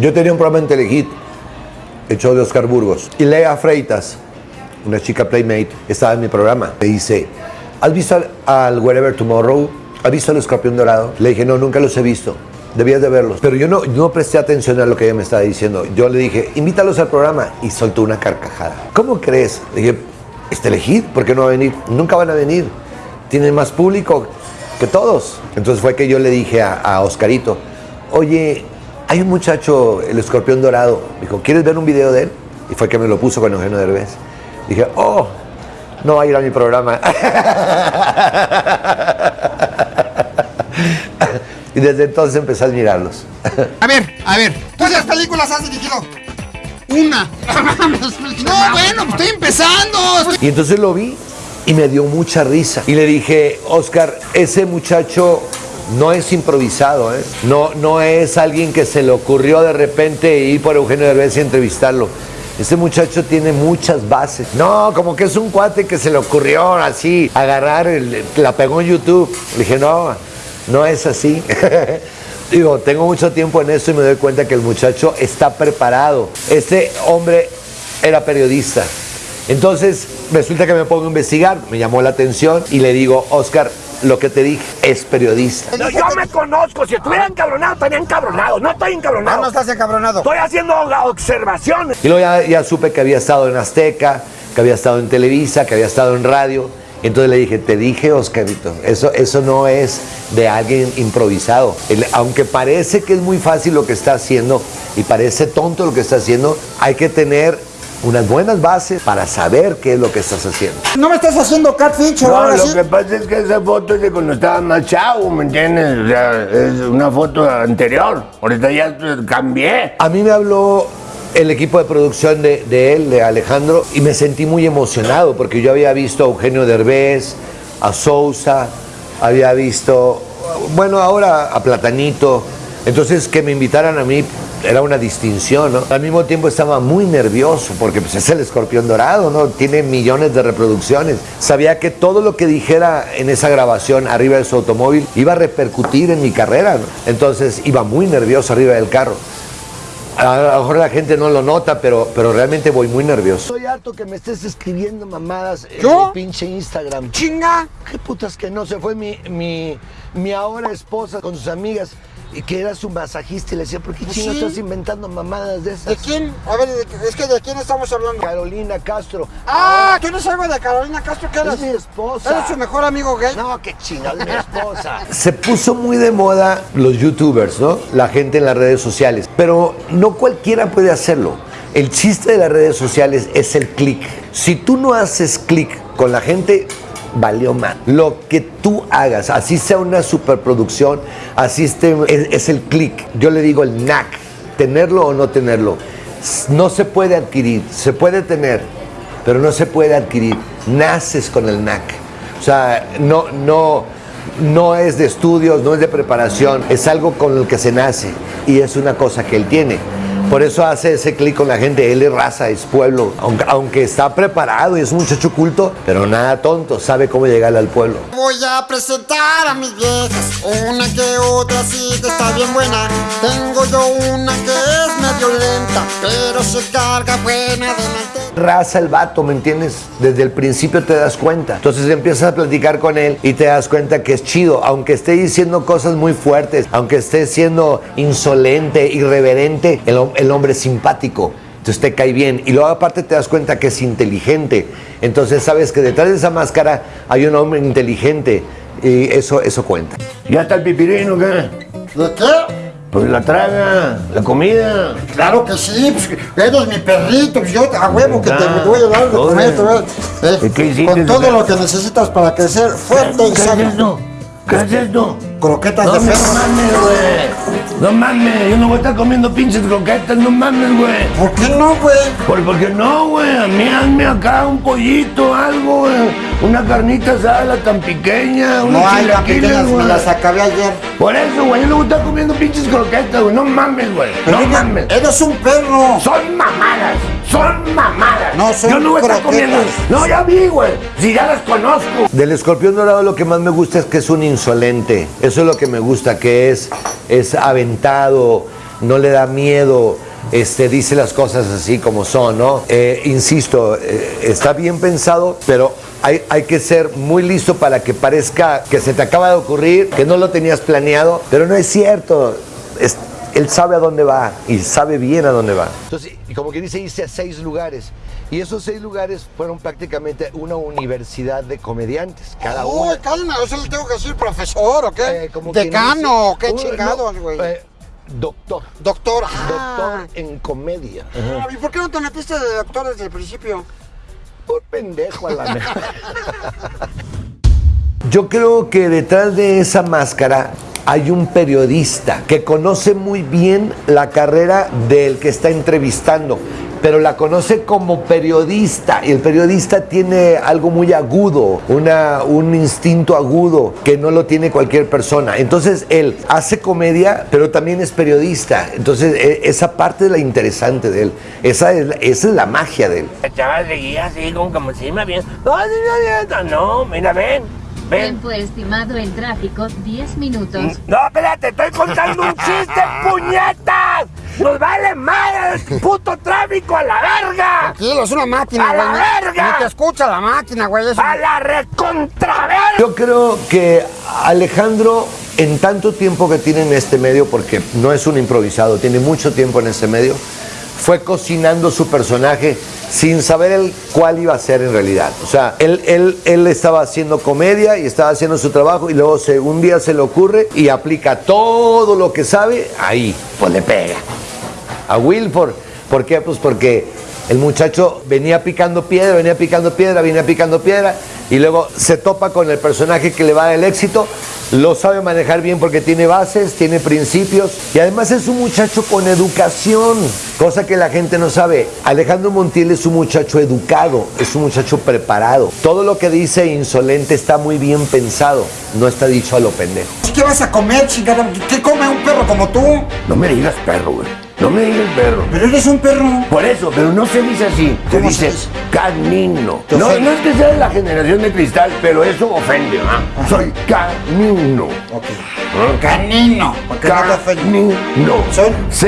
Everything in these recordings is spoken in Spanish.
Yo tenía un programa en Telehit, hecho de Oscar Burgos. Y Lea Freitas, una chica Playmate, estaba en mi programa. Me dice, ¿has visto al, Wherever Tomorrow? ¿Has visto al Escorpión Dorado? Le dije, no, nunca los he visto. Debías de verlos. Pero yo no, no presté atención a lo que ella me estaba diciendo. Yo le dije, invítalos al programa. Y soltó una carcajada. ¿Cómo crees? Le dije, ¿es Telehit? ¿Por qué no va a venir? Nunca van a venir. Tienen más público que todos. Entonces fue que yo le dije a, a Oscarito, oye, hay un muchacho, el escorpión dorado. Me dijo, ¿quieres ver un video de él? Y fue que me lo puso con Eugenio Derbez. Dije, oh, no va a ir a mi programa. y desde entonces empecé a admirarlos. A ver, a ver, ¿cuántas películas has dirigido? Una. No, bueno, pues estoy empezando. Y entonces lo vi y me dio mucha risa. Y le dije, Oscar, ese muchacho no es improvisado, ¿eh? no, no es alguien que se le ocurrió de repente ir por Eugenio Derbez y entrevistarlo. Este muchacho tiene muchas bases. No, como que es un cuate que se le ocurrió así, agarrar, la pegó en YouTube. Le dije, no, no es así. Digo, tengo mucho tiempo en esto y me doy cuenta que el muchacho está preparado. Este hombre era periodista. Entonces, resulta que me pongo a investigar, me llamó la atención y le digo, Oscar, lo que te dije es periodista. No, yo me conozco. Si estuviera encabronado, estaría encabronado. No estoy encabronado. No, no estás encabronado. Estoy haciendo observaciones. Y luego ya, ya supe que había estado en Azteca, que había estado en Televisa, que había estado en radio. Entonces le dije, te dije, Oscarito, eso, eso no es de alguien improvisado. El- aunque parece que es muy fácil lo que está haciendo y parece tonto lo que está haciendo, hay que tener unas buenas bases para saber qué es lo que estás haciendo. No me estás haciendo catfish o No, lo así. que pasa es que esa foto es de cuando estaba más chavo, ¿me entiendes? O sea, es una foto anterior. Ahorita ya cambié. A mí me habló el equipo de producción de, de él, de Alejandro, y me sentí muy emocionado porque yo había visto a Eugenio Derbez, a Sousa, había visto, bueno, ahora a Platanito. Entonces que me invitaran a mí era una distinción, ¿no? Al mismo tiempo estaba muy nervioso porque pues, es el escorpión dorado, ¿no? Tiene millones de reproducciones. Sabía que todo lo que dijera en esa grabación arriba de su automóvil iba a repercutir en mi carrera, ¿no? Entonces iba muy nervioso arriba del carro. A lo mejor la gente no lo nota, pero, pero realmente voy muy nervioso. Estoy harto que me estés escribiendo mamadas en ¿Yo? mi pinche Instagram. Chinga. ¿Qué putas que no? Se fue mi, mi, mi ahora esposa con sus amigas y que era su masajista y le decía, ¿por qué Pues chingas sí. estás inventando mamadas de esas? ¿De quién? A ver, ¿de- es que ¿de quién estamos hablando? Carolina Castro. Ah, ¿tú no sabes de Carolina Castro qué eres? Es mi esposa. ¿Eres su mejor amigo gay? No, qué chingada, es mi esposa. Se puso muy de moda los youtubers, ¿no? La gente en las redes sociales. Pero no cualquiera puede hacerlo. El chiste de las redes sociales es el clic. Si tú no haces clic con la gente, valió mal. Lo que tú hagas, así sea una superproducción, así es, el clic. Yo le digo el knack, tenerlo o no tenerlo. No se puede adquirir, se puede tener, pero no se puede adquirir. Naces con el knack. O sea, no, no, no es de estudios, no es de preparación, es algo con el que se nace y es una cosa que él tiene. Por eso hace ese clic con la gente, él es raza, es pueblo, aunque, aunque está preparado y es un muchacho culto, pero nada tonto, sabe cómo llegarle al pueblo. Voy a presentar a mis viejas, una que otra sí que está bien buena. Tengo yo una que es medio lenta, pero se carga buena delante. raza el vato, ¿me entiendes? Desde el principio te das cuenta. Entonces empiezas a platicar con él y te das cuenta que es chido, aunque esté diciendo cosas muy fuertes, aunque esté siendo insolente, irreverente, el, el hombre es simpático. Entonces te cae bien. Y luego aparte te das cuenta que es inteligente. Entonces sabes que detrás de esa máscara hay un hombre inteligente. Y eso, eso cuenta. ¿Ya está el pipirino qué? ¿De qué? Pues la traga, la comida. Claro que sí, pues eres mi perrito, pues yo a huevo que te voy a dar de comer, eh, ¿Y qué hiciste? con todo lo que necesitas para crecer fuerte y ¿Qué es sano. ¿Qué es esto? Croquetas No de perro. No mames, yo no voy a estar comiendo pinches croquetas, no mames, güey. ¿Por qué no, güey? ¿Por, por qué no, güey? A mí hazme acá un pollito, algo, güey. una carnita asada tan pequeña, unos No hay pequeñas, me las acabé ayer. Por eso, güey, yo no voy a estar comiendo pinches croquetas, güey. No mames, güey. No mames. eres un perro. Son mamadas, son mamadas. No, son Yo no voy a estar comiendo. No, ya vi, güey. Si ya las conozco. Del escorpión dorado lo que más me gusta es que es un insolente. Eso es lo que me gusta, que es, es aventado, no le da miedo. Este, dice las cosas así como son, ¿no? Eh, insisto, eh, está bien pensado, pero hay, hay que ser muy listo para que parezca que se te acaba de ocurrir, que no lo tenías planeado, pero no es cierto. Es- él sabe a dónde va y sabe bien a dónde va. Entonces, y como que dice, hice a seis lugares. Y esos seis lugares fueron prácticamente una universidad de comediantes. Cada uno. Uy, calma, yo le tengo que decir profesor o qué. Eh, como Decano, dice- qué chingados, no, güey. eh, doctor. Doctor. Doctor en comedia. Ah, ¿Y por qué no te metiste de doctor desde el principio? Por pendejo a la mejor. Yo creo que detrás de esa máscara hay un periodista que conoce muy bien la carrera del que está entrevistando, pero la conoce como periodista. Y el periodista tiene algo muy agudo, una, un instinto agudo que no lo tiene cualquier persona. Entonces él hace comedia, pero también es periodista. Entonces e- esa parte es la interesante de él. Esa es, la- esa es la magia de él. El chaval seguía así, como, como si me no, no, mira, ven. Ven. Tiempo estimado en tráfico, 10 minutos. No, espérate, estoy contando un chiste, puñetas. Nos vale madre el puto tráfico a la verga. Tranquilo, es una máquina, ¡A güey. la verga! Ni te escucha la máquina, güey. A la recontraverga. Yo creo que Alejandro, en tanto tiempo que tiene en este medio, porque no es un improvisado, tiene mucho tiempo en este medio, fue cocinando su personaje sin saber el cuál iba a ser en realidad. O sea, él, él, él estaba haciendo comedia y estaba haciendo su trabajo y luego se, un día se le ocurre y aplica todo lo que sabe ahí, pues le pega a Wilford. ¿Por qué? Pues porque el muchacho venía picando piedra, venía picando piedra, venía picando piedra y luego se topa con el personaje que le va a dar el éxito. Lo sabe manejar bien porque tiene bases, tiene principios y además es un muchacho con educación, cosa que la gente no sabe. Alejandro Montiel es un muchacho educado, es un muchacho preparado. Todo lo que dice insolente está muy bien pensado, no está dicho a lo pendejo. ¿Qué vas a comer, chingada? ¿Qué come un perro como tú? No me digas perro, güey. No me digas perro. Pero eres un perro. Por eso, pero no se dice así. Se ¿Cómo se dice dice? canino. No, no es que sea de la generación de cristal, pero eso ofende, ¿ah? Soy canino. Ok. Canino. Ofende. Canino. Son- Así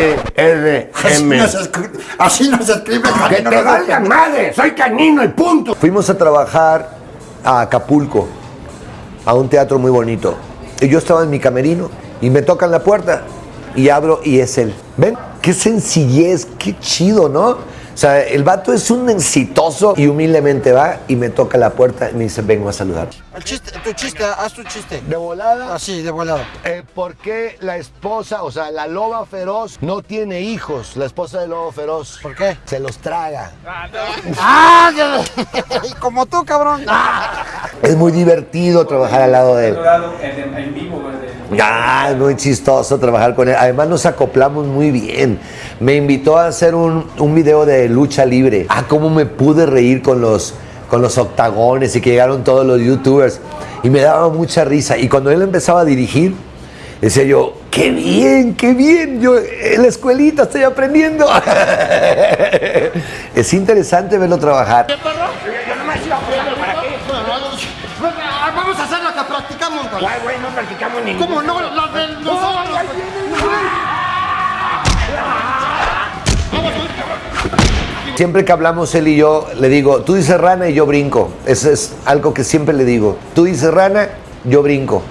C-A-H-R-M. no se escri- así no se escribe Que canino. te valga te- madre, soy canino y punto. Fuimos a trabajar a Acapulco, a un teatro muy bonito. Y yo estaba en mi camerino y me tocan la puerta y abro y es él. ¿Ven? Qué sencillez, qué chido, ¿no? O sea, el vato es un exitoso y humildemente va y me toca la puerta y me dice, vengo a saludar. El chiste, tu chiste, haz tu chiste. De volada, Así, de volado. eh, ¿por qué la esposa, o sea, la loba feroz, no tiene hijos? La esposa del lobo feroz. ¿Por qué? Se los traga. ¡Ah! Como tú, cabrón. Es muy divertido trabajar al lado de él. En, vivo, Ah, muy chistoso trabajar con él. Además nos acoplamos muy bien. Me invitó a hacer un, un video de lucha libre. Ah, cómo me pude reír con los, con los octagones y que llegaron todos los youtubers. Y me daba mucha risa. Y cuando él empezaba a dirigir, decía yo, qué bien, qué bien. Yo en la escuelita estoy aprendiendo. es interesante verlo trabajar. Ningún. ¿Cómo no? La de nosotros. Siempre que hablamos él y yo, le digo, tú dices rana y yo brinco. Eso es algo que siempre le digo. Tú dices rana, yo brinco.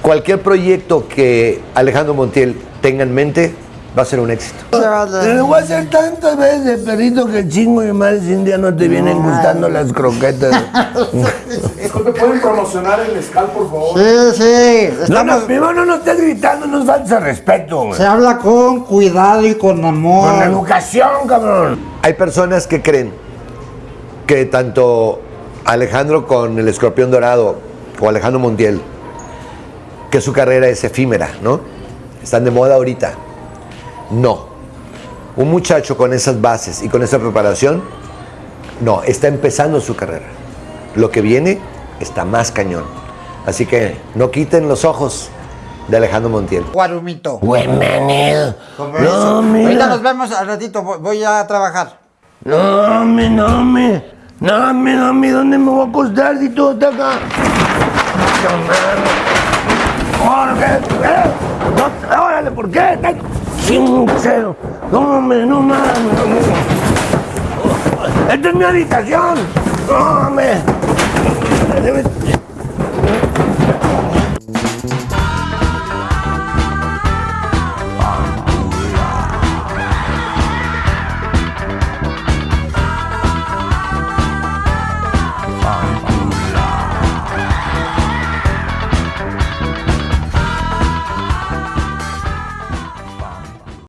Cualquier proyecto que Alejandro Montiel tenga en mente va a ser un éxito. Pero voy a hacer tantas veces, perrito, que chingo y mal si un día no te vienen gustando las croquetas. Disculpe, ¿pueden promocionar el Scal, por favor? Sí, sí. No, Estamos, no, primero no nos estés gritando, nos falta de respeto, güey. se habla con cuidado y con amor. Con educación, cabrón. Hay personas que creen que tanto Alejandro con el escorpión dorado o Alejandro Montiel, que su carrera es efímera, ¿no? Están de moda ahorita. No. Un muchacho con esas bases y con esa preparación No, está empezando su carrera. Lo que viene está más cañón. Así que no quiten los ojos de Alejandro Montiel. Guarumito. Bienvenido. No. Ahorita nos vemos al ratito, voy- a trabajar. No, me, no, me. No, me, no, me. ¿Dónde me voy a acostar si todo está acá? Jorge, ¿eh? No, órale, ¿por qué? Sincero. No, me, no mames. Esta es mi habitación. No.